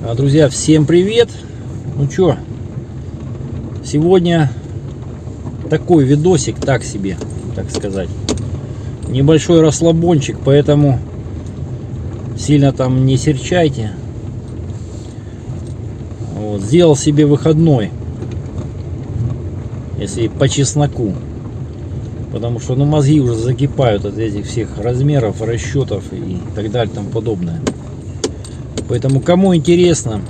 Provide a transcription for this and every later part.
А, Друзья, всем привет! Ну чё, сегодня такой видосик, так себе, так сказать. Небольшой расслабончик, поэтому сильно там не серчайте. Вот, сделал себе выходной, если по чесноку. Потому что ну, мозги уже закипают от этих всех размеров, расчетов и так далее тому подобное. Поэтому кому интересно,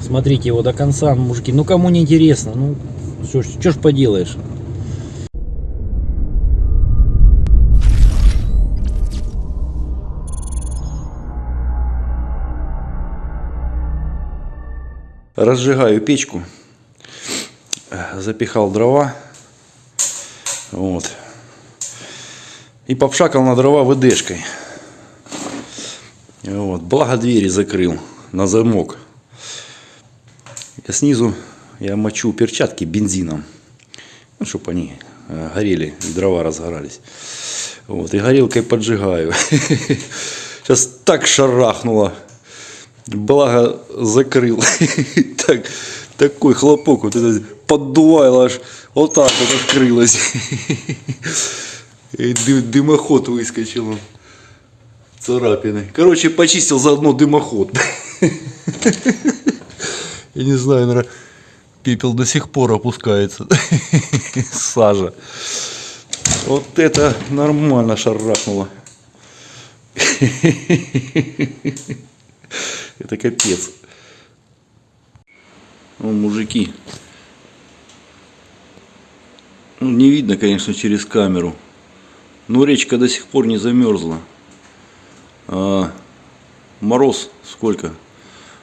смотрите его до конца, мужики. Ну кому не интересно, ну что ж, поделаешь. разжигаю печку, запихал дрова, вот, и попшакал на дрова ВДшкой. Вот, благо двери закрыл на замок. Я снизу я мочу перчатки бензином, ну, чтобы они э, горели, дрова разгорались. Вот, и горелкой поджигаю. Сейчас так шарахнуло. Благо закрыл. так, такой хлопок, вот это поддувало аж вот так вот открылось. И дым, дымоход выскочил. Царапины. Короче, почистил заодно дымоход. Я не знаю, наверное, пепел до сих пор опускается. Сажа. Вот это нормально шарахнуло. Это капец. Ну, мужики. Ну, не видно, конечно, через камеру. Но речка до сих пор не замерзла. А, мороз сколько?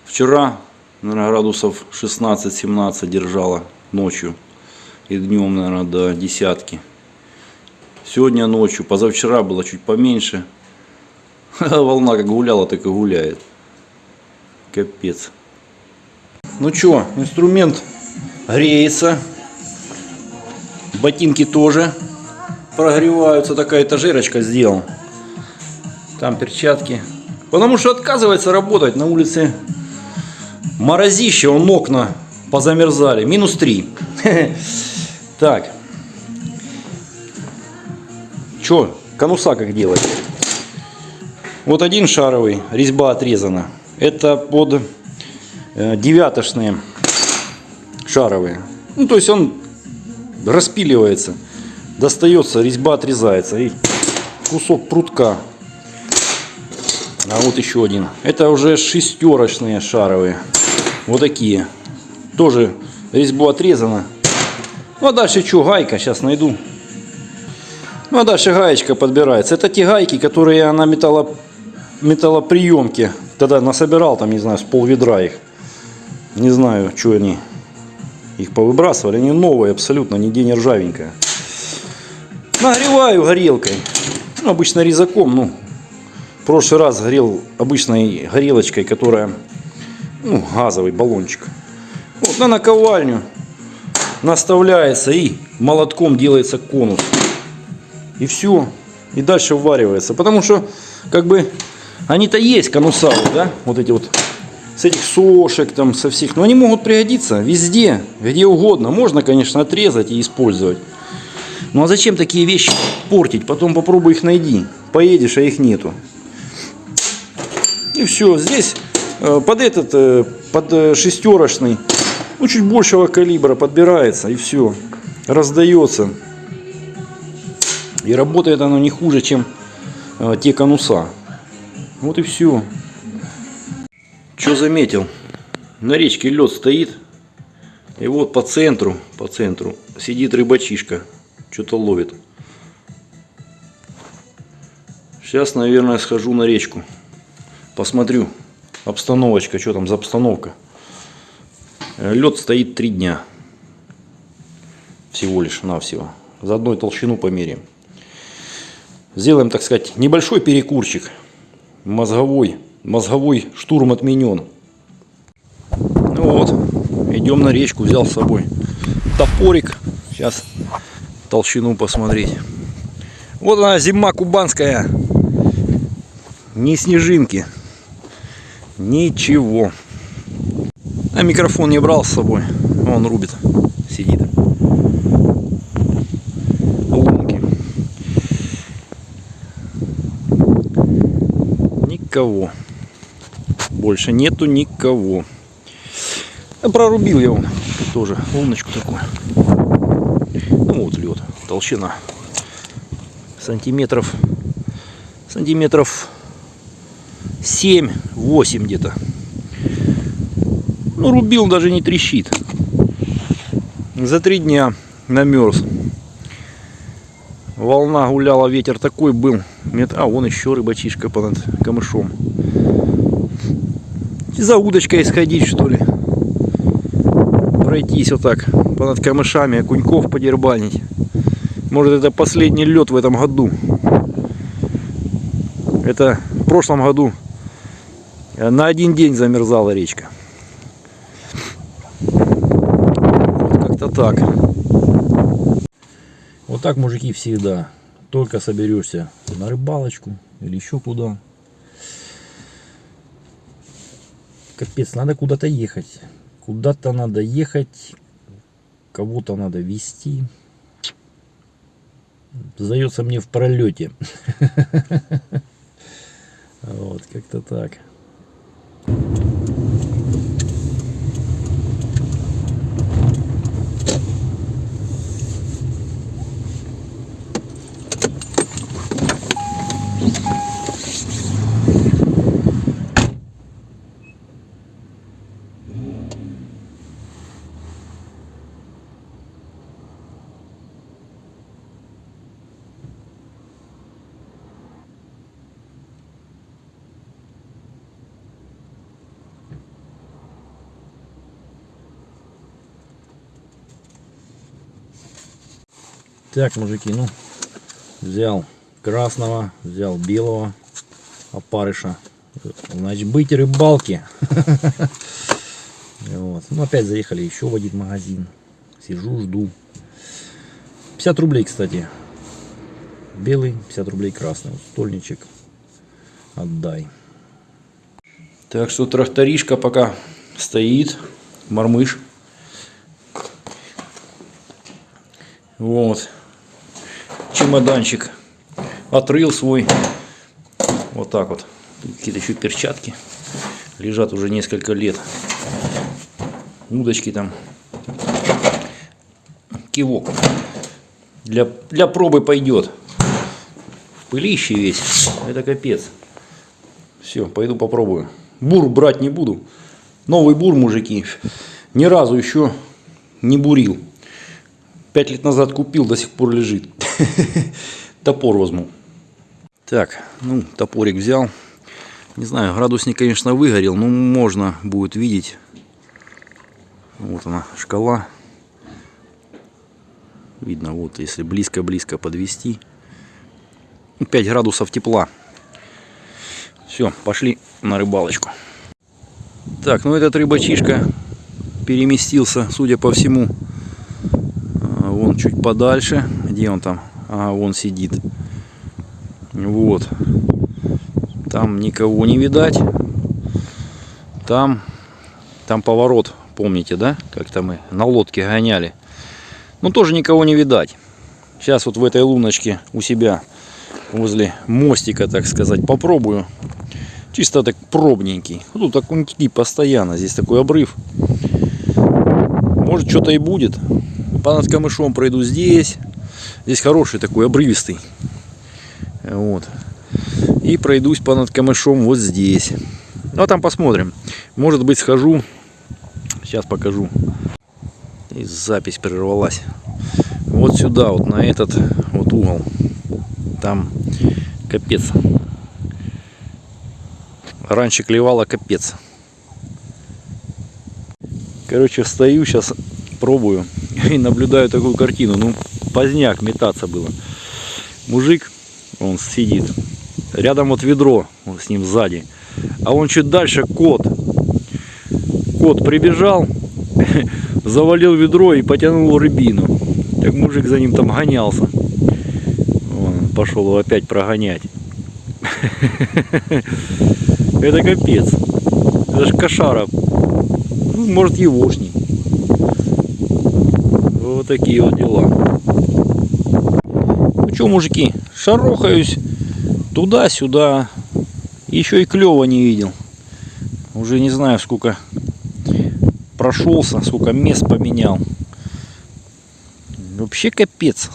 Вчера, наверное, градусов 16-17 держала ночью. И днем, наверное, до десятки. Сегодня ночью, позавчера было чуть поменьше. Волна как гуляла, так и гуляет. Капец. Ну что, инструмент греется. Ботинки тоже прогреваются. Такая этажерочка сделал. Там перчатки. Потому что отказывается работать на улице. Морозище, он окна позамерзали. Минус 3. Так. Что, конуса как делать? Вот один шаровый, резьба отрезана. Это под э, девятошные шаровые. Ну, то есть он распиливается, достается, резьба отрезается и кусок прутка. А вот еще один. Это уже шестерочные шаровые. Вот такие. Тоже резьбу отрезано. Ну а дальше что, гайка, сейчас найду. Ну а дальше гаечка подбирается. Это те гайки, которые я на металло, металлоприемке тогда насобирал, там, не знаю, с пол ведра их. Не знаю, что они их повыбрасывали. Они новые абсолютно, нигде не ржавенькая. Нагреваю горелкой. Ну, обычно резаком, ну, прошлый раз горел обычной горелочкой, которая, ну, газовый баллончик. Вот на наковальню наставляется и молотком делается конус. И все. И дальше вваривается. Потому что, как бы, они-то есть конуса, да, вот эти вот, с этих сошек, там, со всех. Но они могут пригодиться везде, где угодно. Можно, конечно, отрезать и использовать. Ну а зачем такие вещи портить? Потом попробуй их найди. Поедешь, а их нету. И все. Здесь э, под этот, э, под э, шестерочный, ну чуть большего калибра подбирается и все. Раздается. И работает оно не хуже, чем те конуса. Вот и все. Что заметил? На речке лед стоит. И вот по центру, по центру сидит рыбачишка. Что-то ловит. Сейчас, наверное, схожу на речку. Посмотрю. Обстановочка. Что там за обстановка? Лед стоит три дня. Всего лишь навсего. За одной толщину померяем. Сделаем, так сказать, небольшой перекурчик. Мозговой. Мозговой штурм отменен. Ну вот. Идем на речку. Взял с собой топорик. Сейчас толщину посмотреть. Вот она, зима кубанская. Не снежинки. Ничего. А микрофон не брал с собой. Он рубит. Сидит. Лунки. Никого. Больше нету никого. А прорубил я вон тоже луночку такую. Ну вот лед. Толщина. Сантиметров. Сантиметров 7-8 где-то. Ну, рубил даже не трещит. За три дня намерз. Волна гуляла, ветер такой был. Мет- А, вон еще рыбачишка под камышом. За удочкой сходить, что ли. Пройтись вот так, понад камышами, окуньков подербанить. Может, это последний лед в этом году. Это в прошлом году на один день замерзала речка. Вот как-то так. Вот так, мужики, всегда. Только соберешься на рыбалочку или еще куда. Капец, надо куда-то ехать. Куда-то надо ехать. Кого-то надо вести. Сдается мне в пролете. Вот, как-то так. 何? Так, мужики, ну, взял красного, взял белого опарыша. Значит, быть рыбалки. Ну, опять заехали еще в один магазин. Сижу, жду. 50 рублей, кстати. Белый, 50 рублей красный. Вот Стольничек. Отдай. Так что тракторишка пока стоит. Мормыш. Вот. Чемоданчик отрыл свой. Вот так вот. Какие-то еще перчатки. Лежат уже несколько лет. Удочки там. Кивок. Для, для пробы пойдет. В пылище весь. Это капец. Все, пойду попробую. Бур брать не буду. Новый бур, мужики. Ни разу еще не бурил. Пять лет назад купил, до сих пор лежит. Топор возьму. Так, ну, топорик взял. Не знаю, градусник, конечно, выгорел, но можно будет видеть. Вот она, шкала. Видно, вот, если близко-близко подвести. 5 градусов тепла. Все, пошли на рыбалочку. Так, ну этот рыбачишка переместился, судя по всему, чуть подальше. Где он там? А, вон сидит. Вот. Там никого не видать. Там, там поворот, помните, да? Как-то мы на лодке гоняли. Ну, тоже никого не видать. Сейчас вот в этой луночке у себя возле мостика, так сказать, попробую. Чисто так пробненький. Тут окуньки постоянно. Здесь такой обрыв. Может что-то и будет. Понад камышом пройду здесь. Здесь хороший такой обрывистый. Вот. И пройдусь понад камышом вот здесь. Ну а там посмотрим. Может быть схожу. Сейчас покажу. И запись прервалась. Вот сюда, вот на этот вот угол. Там капец. Раньше клевала капец. Короче, стою сейчас, пробую и наблюдаю такую картину. Ну, поздняк метаться было. Мужик, он сидит. Рядом вот ведро вот с ним сзади. А он чуть дальше кот. Кот прибежал, завалил ведро и потянул рыбину. Так мужик за ним там гонялся. Он пошел его опять прогонять. Это капец. Это ж кошара. Ну, может, егошник. Вот такие вот дела. Ну что, мужики, шарохаюсь туда-сюда. Еще и клева не видел. Уже не знаю, сколько прошелся, сколько мест поменял. Вообще капец.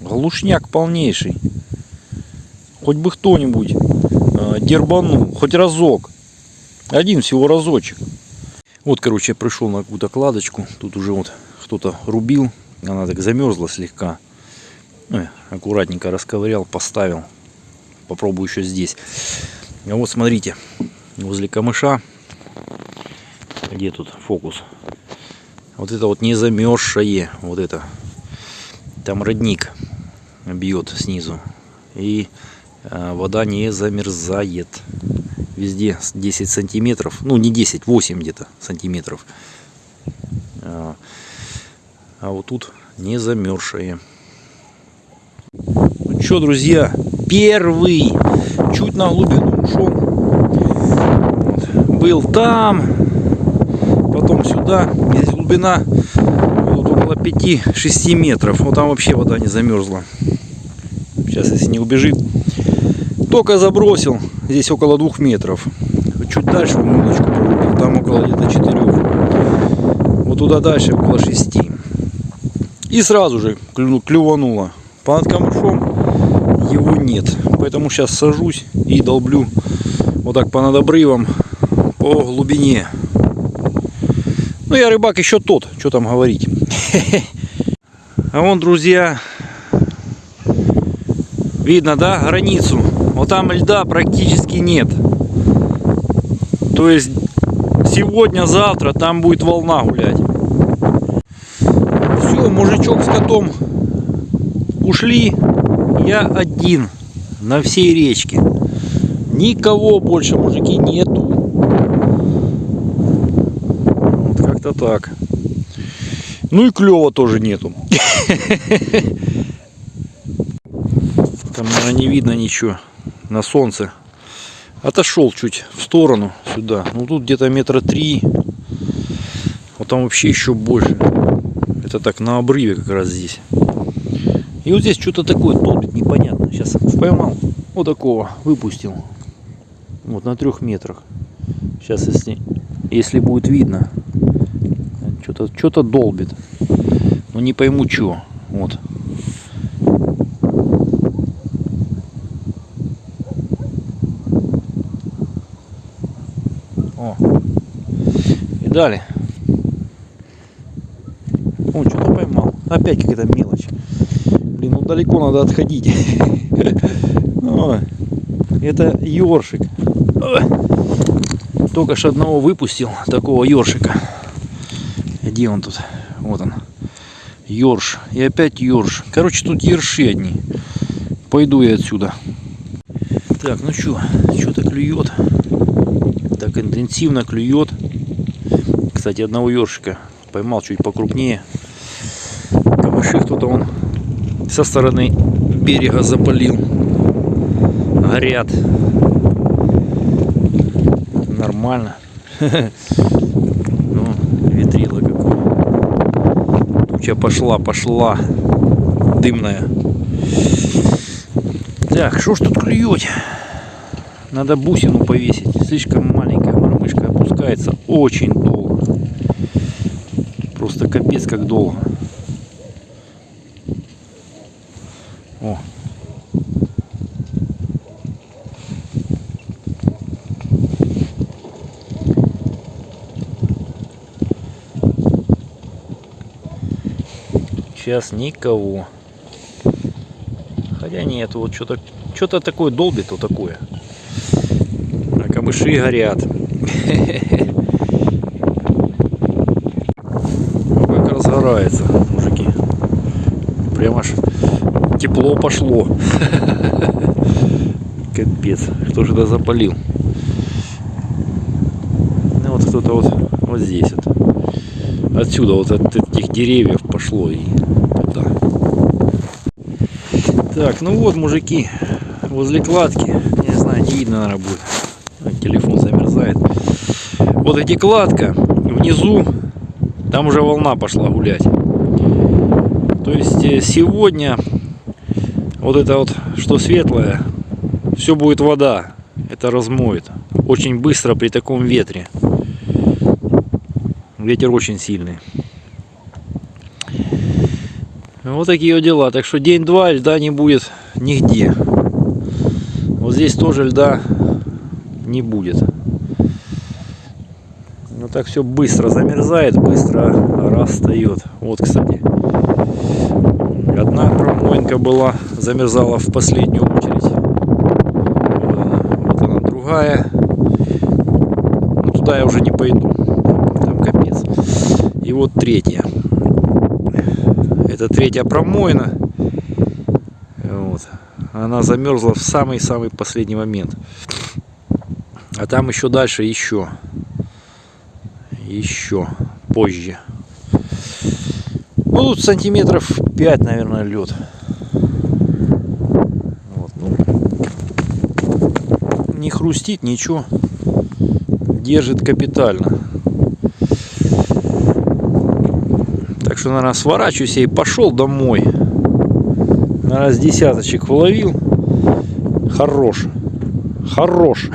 Глушняк полнейший. Хоть бы кто-нибудь э, дербанул, хоть разок. Один всего разочек. Вот, короче, я пришел на какую-то кладочку. Тут уже вот кто-то рубил. Она так замерзла слегка. Э, аккуратненько расковырял, поставил. Попробую еще здесь. А вот смотрите, возле камыша. Где тут фокус? Вот это вот не замерзшее. Вот это. Там родник бьет снизу. И э, вода не замерзает. Везде 10 сантиметров. Ну, не 10, 8 где-то сантиметров. А, вот тут не замерзшие. Ну что, друзья, первый чуть на глубину ушел. Вот. Был там, потом сюда. Здесь глубина вот около 5-6 метров. Вот там вообще вода не замерзла. Сейчас, если не убежит. Только забросил. Здесь около 2 метров. Чуть дальше. Там около где-то 4. Вот туда дальше около 6. И сразу же клю- клювануло. Под камышом его нет. Поэтому сейчас сажусь и долблю вот так по над обрывам по глубине. Ну я рыбак еще тот, что там говорить. А вон, друзья, видно, да, границу. Вот там льда практически нет. То есть сегодня-завтра там будет волна гулять. Мужичок с котом ушли. Я один на всей речке. Никого больше, мужики, нету. Вот как-то так. Ну и клева тоже нету. Там, наверное, не видно ничего на солнце. Отошел чуть в сторону сюда. Ну тут где-то метра три. Вот там вообще еще больше. Это так на обрыве как раз здесь. И вот здесь что-то такое долбит непонятно. Сейчас поймал. Вот такого выпустил. Вот на трех метрах. Сейчас если, если будет видно. Что-то что долбит. Но не пойму что. Вот. О. И далее. Он что-то поймал. Опять какая-то мелочь. Блин, ну далеко надо отходить. Это ёршик. Только что одного выпустил, такого ёршика. Где он тут? Вот он. Ёрш. И опять ёрш. Короче, тут ерши одни. Пойду я отсюда. Так, ну что, что-то клюет. Так интенсивно клюет. Кстати, одного ёршика поймал чуть покрупнее. Камыши кто-то он со стороны берега запалил. Горят. Нормально. Ну, ветрило какое. Туча пошла, пошла. Дымная. Так, что ж тут клюет? Надо бусину повесить. Слишком маленькая мормышка опускается очень капец как долго. О. Сейчас никого. Хотя нет, вот что-то что-то такое долбит, вот такое. А камыши горят. Ну, Как разгорается, мужики. Прямо аж тепло пошло. Капец. Кто же это запалил? Ну вот кто-то вот, вот здесь вот. Отсюда вот от этих деревьев пошло и туда. Так, ну вот, мужики, возле кладки. Не знаю, не видно, наверное, будет. А, Телефон замерзает. Вот эти кладка, внизу, там уже волна пошла гулять. То есть э, сегодня вот это вот, что светлое, все будет вода. Это размоет. Очень быстро при таком ветре. Ветер очень сильный. Вот такие вот дела. Так что день-два льда не будет нигде. Вот здесь тоже льда не будет. Ну так все быстро замерзает, быстро растает. Вот, кстати. Одна промоинка была, замерзала в последнюю очередь. Вот она, другая. Ну, туда я уже не пойду. Там капец. И вот третья. Это третья промоина. Вот. Она замерзла в самый-самый последний момент. А там еще дальше еще. Еще позже. Ну, тут сантиметров 5, наверное, лед. Вот, ну, не хрустит, ничего. Держит капитально. Так что, наверное, сворачиваюсь и пошел домой. Наверное, с десяточек уловил. Хорош. Хорош.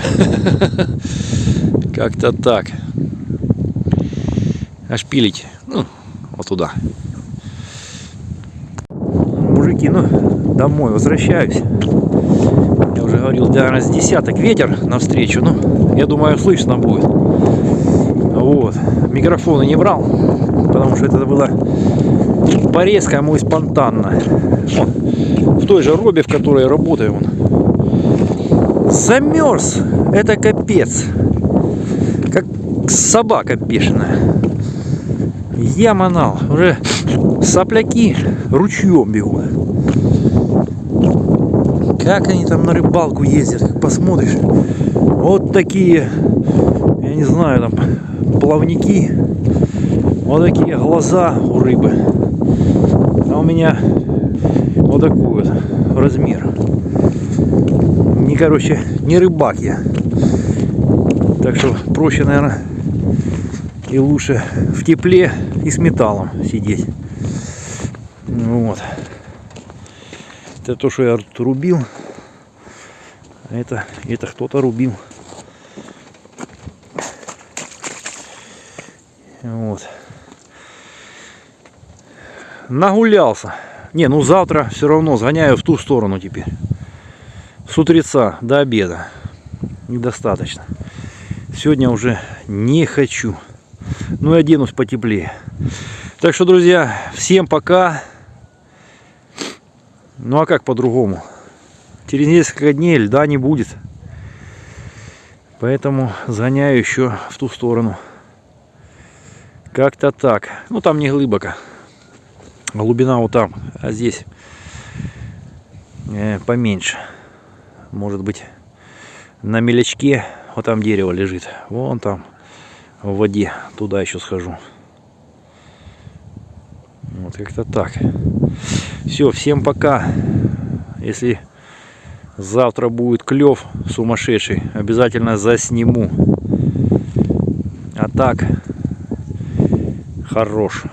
Как-то так. Аж пилить. Ну, вот туда. Мужики, ну, домой возвращаюсь. Я уже говорил, наверное, с десяток ветер навстречу. Ну, я думаю, слышно будет. Вот. Микрофоны не брал, потому что это было по-резкому и спонтанно. Вот. В той же робе, в которой я работаю, он замерз. Это капец. Как собака бешеная. Я манал. Уже сопляки ручьем бегут. Как они там на рыбалку ездят, как посмотришь. Вот такие, я не знаю, там плавники. Вот такие глаза у рыбы. А у меня вот такой вот размер. Не, короче, не рыбак я. Так что проще, наверное, и лучше в тепле и с металлом сидеть. Вот. Это то, что я тут рубил. А это, это кто-то рубил. Вот. Нагулялся. Не, ну завтра все равно сгоняю в ту сторону теперь. С утреца до обеда. Недостаточно. Сегодня уже не хочу. Ну и оденусь потеплее. Так что, друзья, всем пока. Ну а как по-другому? Через несколько дней льда не будет. Поэтому сгоняю еще в ту сторону. Как-то так. Ну там не глубоко. Глубина вот там. А здесь э, поменьше. Может быть на мелячке. Вот там дерево лежит. Вон там в воде. Туда еще схожу. Вот как-то так. Все, всем пока. Если завтра будет клев сумасшедший, обязательно засниму. А так, хорош.